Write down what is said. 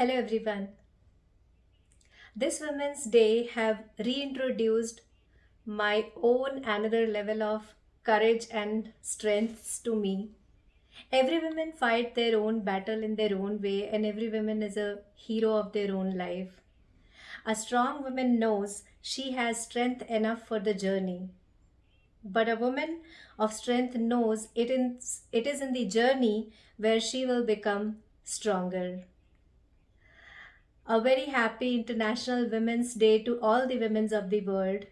Hello everyone. This Women's Day have reintroduced my own another level of courage and strengths to me. Every woman fight their own battle in their own way and every woman is a hero of their own life. A strong woman knows she has strength enough for the journey. But a woman of strength knows it is, it is in the journey where she will become stronger. A very happy International Women's Day to all the women of the world.